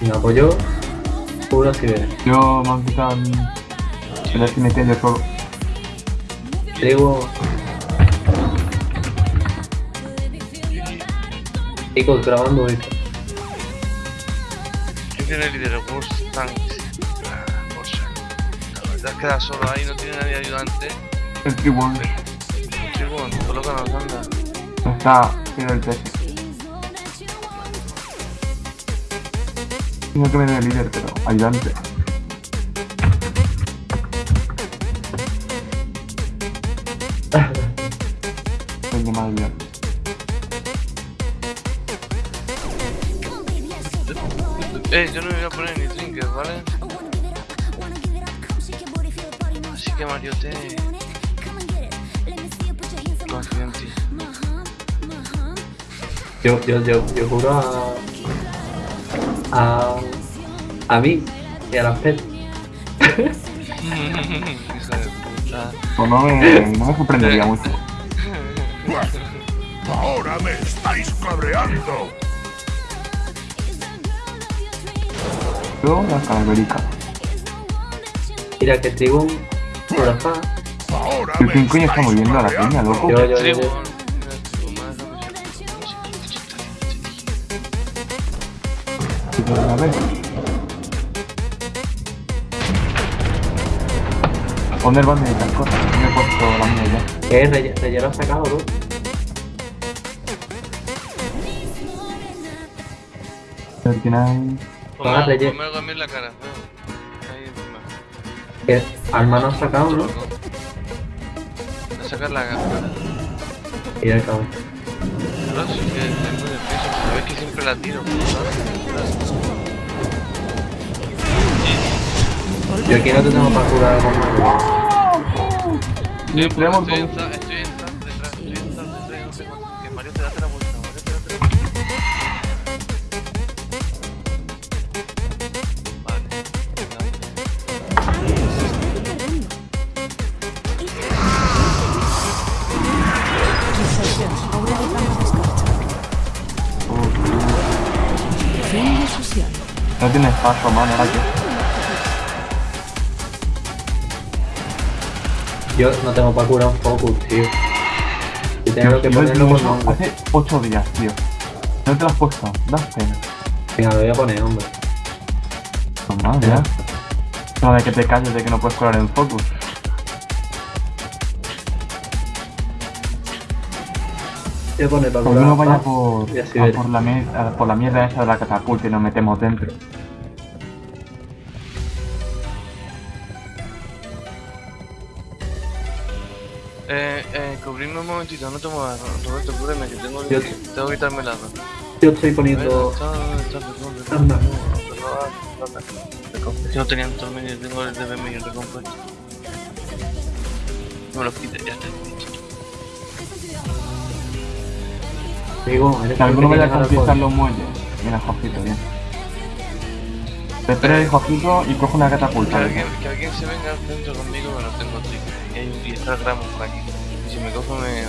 Me apoyó. Puro si ves. Yo me han quitado el... El SMT del fuego. Trigo. Chicos, grabando esto. ¿Quién tiene el líder? Worst Tanks. La verdad es que da solo ahí, no tiene nadie ayudante. El tribun. Tribun, colócanos, anda. Está en el TS. Tengo que ver el líder, pero ayudante. Tengo más ayudante. Eh, yo no me voy a poner ni trinkers, ¿vale? Así que Mario te... Confío en ti. Yo, yo, yo, yo juro a. a. a mí y a las pet. Hijo de puta. Pues no me, no me sorprendería mucho. Ahora me estáis cabreando. Yo, la calaverica. Mira que Trigo. Por acá. Ahora ¿Pero me quién coño está moviendo a la cabreando. loco? Yo, yo, yo. Tribun. yo. A ver. Poner banderita, cosas. Me he puesto la mía ya. ¿Qué es? Rey- Relleno ha sacado, ¿no? Ah, Ponme relleno. ponme algo a mí en la cara. feo. Ahí encima. ¿Qué? Alma no ha sacado, ¿no? Voy a sacar la gafas. Y el cabrón. Claro, sí que tengo de peso, sabes que siempre la tiro. Yo aquí no te tengo para curar algo más. Estoy, tenemos estoy en dos. zap, estoy en zap detrás, estoy en zap detrás, no sé cuánto. Que Mario te date la vuelta, Mario te date la vuelta. Vale. Fin de sesión. No ahora que. Yo no tengo para curar un focus, tío. Y tengo que ponerlo eso nombre. hace 8 días, tío. No te lo has puesto, das pena. Venga, lo voy a poner, hombre. Normal, ya. No de que te calles de que no puedes curar en focus. Voy a poner para Porque curar. uno vaya por, a por, la por la mierda esa de la catapulta y nos metemos dentro. Cubrirme un momentito, no te muevas, Roberto, cúbreme, que tengo, Yo- tengo que quitarme la ropa. Yo estoy poniendo. Anda. Es que no tenía tengo el de medio recompuesto. No me lo quites, ya está. Digo, eres Que alguno el vaya a conquistar los muelles. Mira, Jojito, bien. Te espera el Jojito y coge una Que catapulta. alguien, que alguien se venga al centro conmigo, que no tengo triple. Y, hay, y está el gramo por aquí. Y si me cojo me...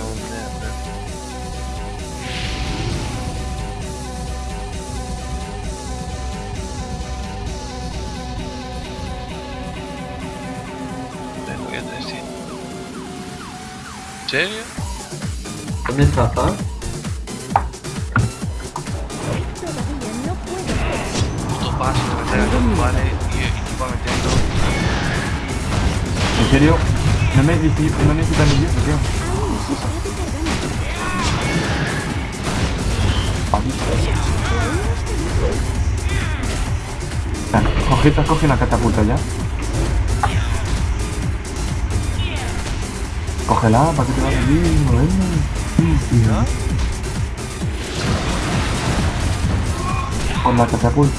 ¿En serio? ¿Dónde está, pa? Puto paso, los vale y, y va metiendo... ¿En serio? No me no ni eso, tío. Jojito, coge una catapulta ya. Cógela, para que te vaya bien, bueno. Con la catapulta.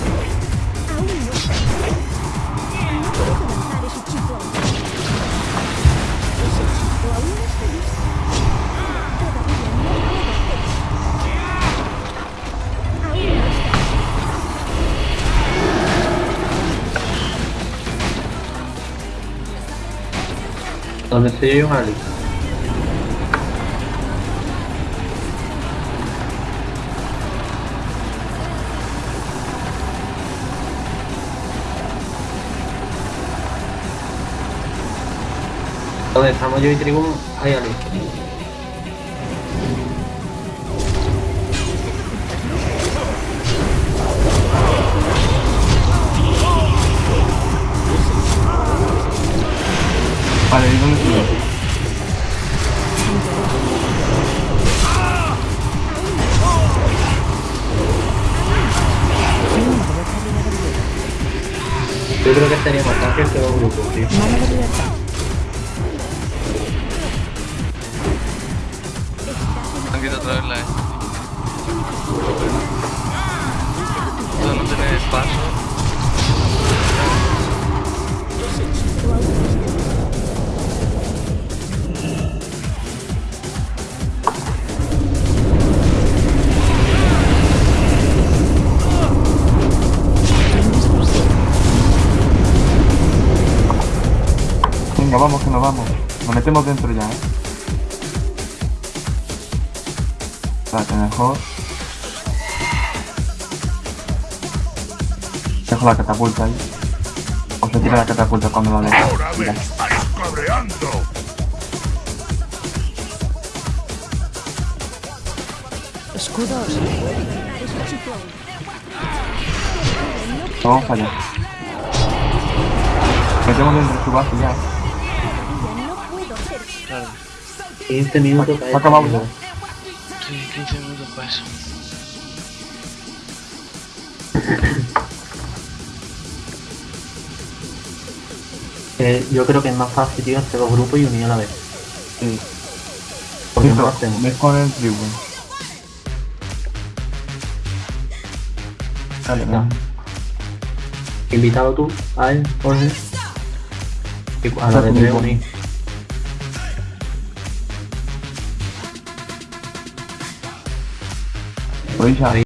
Donde se lleve un ali. Donde estamos yo y Tribun hay ali. Creo que sería más fácil que dos grupos, tío. Mano de libertad. Han quitado otra vez la E. No tiene paso. Vamos que nos vamos. Nos metemos dentro ya, ¿eh? Espérate, mejor. Dejo la catapulta ahí. O se tira la catapulta cuando la dejo. Ahora me Mira. estáis cabreando. Escudos. Vamos para allá. Metemos dentro de su base ya. 15 minutos para Acabamos ya. Sí, 15 minutos para eso. Eh, yo creo que es más fácil, tío, hacer dos grupos y unir a la vez. Sí. Porque no hacemos. ves con el tribu. Dale, No. Invitado tú a él, Jorge. A la de tres unir. Podéis ya.